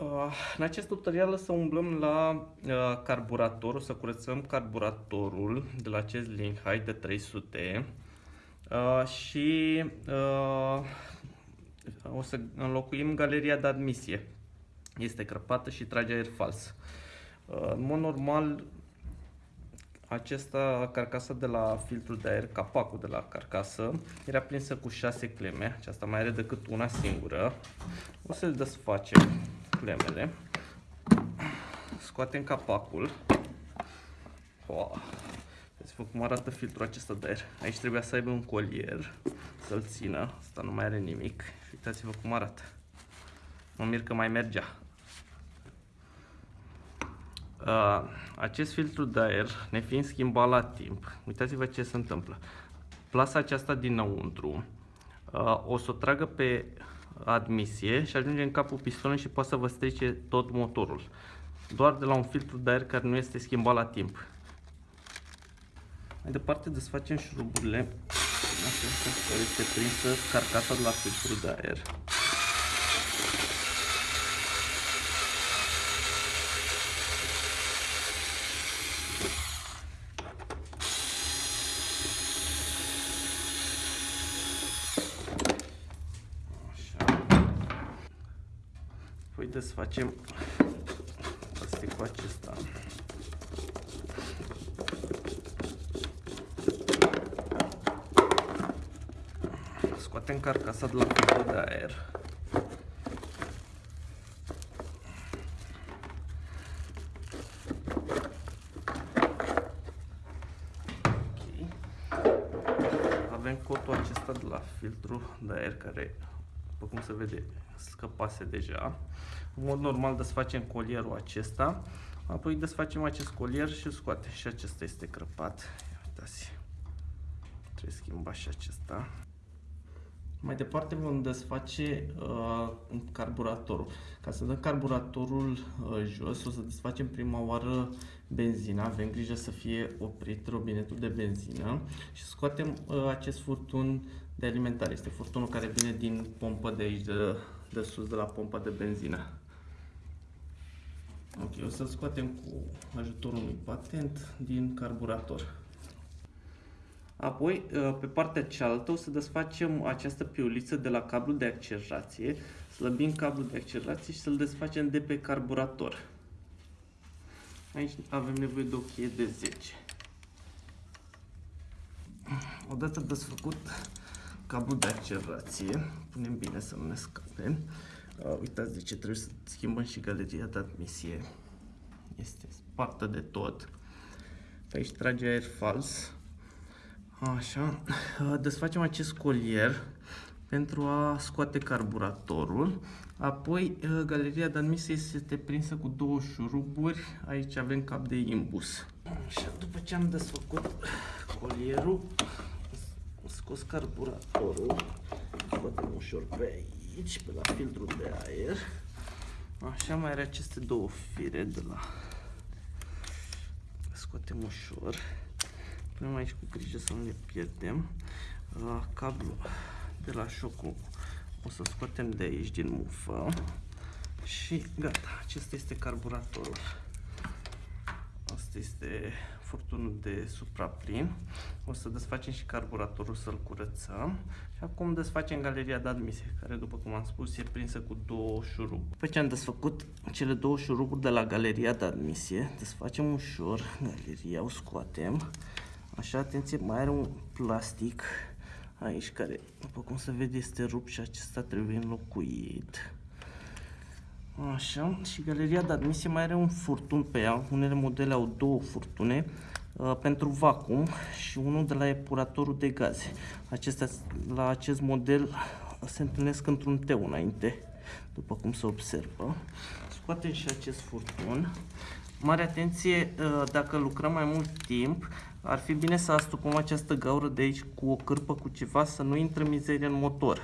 Uh, în acest tutorial să umblăm la uh, carburator, o să curățăm carburatorul de la acest link high de 300 uh, și uh, o să înlocuim galeria de admisie. Este crăpată și trage aer fals. Uh, în mod normal, acesta, carcasa de la filtrul de aer, capacul de la carcasă, era prinsă cu 6 cleme. Aceasta mai are decât una singură. O să-l desfacem clemele. Scoatem capacul. Wow. Vedeți cum arată filtrul acesta de aer. Aici trebuia să aibă un colier să-l țină. Asta nu mai are nimic. Și uitați-vă cum arată. Mă mir că mai mergea. Uh, acest filtru de aer, nefiind schimbat la timp, uitați-vă ce se întâmplă. Plasa aceasta dinăuntru uh, o să o tragă pe admisie și ajunge în capul pistonului și poate să vă strice tot motorul. Doar de la un filtru de aer care nu este schimbat la timp. Mai departe desfacem șuruburile acestea care este prinsă carcasa de la filtrul de aer. Apoi desfacem plasticul acesta. Scoatem carcasa de la filtrul de aer. Avem cotul acesta de la filtru de aer care după cum se vede, scăpase deja. În mod normal desfacem colierul acesta, apoi desfacem acest colier și îl scoate. Și acesta este crăpat. Uitați. Trebuie schimbat și acesta. Mai departe vom desface uh, carburatorul. Ca să dăm carburatorul uh, jos, o să desfacem prima oară benzina. Avem grijă să fie oprit robinetul de benzină și scoatem uh, acest furtun de alimentare. Este furtunul care vine din pompă de aici, de, de sus, de la pompa de benzină. Ok, o să-l scoatem cu ajutorul unui patent din carburator. Apoi, uh, pe partea cealaltă, o să desfacem această piuliță de la cablul de accelerație, slăbim cablul de accelerație și să-l desfacem de pe carburator. Aici avem nevoie de o cheie de 10. Odată desfăcut cablul de accelerație, punem bine să nu ne scape. Uh, uitați de ce trebuie să schimbăm și galeria de admisie. Este spartă de tot. Aici trage aer fals. Așa. Desfacem acest colier pentru a scoate carburatorul. Apoi, galeria de admisie este prinsă cu două șuruburi. Aici avem cap de imbus. Așa, după ce am desfăcut colierul, scos carburatorul. Scoatem ușor pe aici, pe la filtrul de aer. Așa, mai are aceste două fire de la... Scoatem ușor. Punem aici cu grijă să nu le pierdem. Uh, cablu de la șocul o să scoatem de aici din mufă. Și gata, acesta este carburatorul. Asta este furtunul de supraplin. O să desfacem și carburatorul să-l curățăm. Și acum desfacem galeria de admisie, care după cum am spus e prinsă cu două șuruburi. După ce am desfăcut cele două șuruburi de la galeria de admisie, desfacem ușor galeria, o scoatem. Așa, atenție, mai are un plastic aici care, după cum se vede, este rupt și acesta trebuie înlocuit. Așa, și galeria de admisie mai are un furtun pe ea. Unele modele au două furtune uh, pentru vacuum și unul de la epuratorul de gaze. Acestea, la acest model se întâlnesc într-un teu înainte, după cum se observă. Scoatem și acest furtun. Mare atenție, uh, dacă lucrăm mai mult timp, ar fi bine să astupăm această gaură de aici cu o cârpă cu ceva să nu intre mizerie în motor.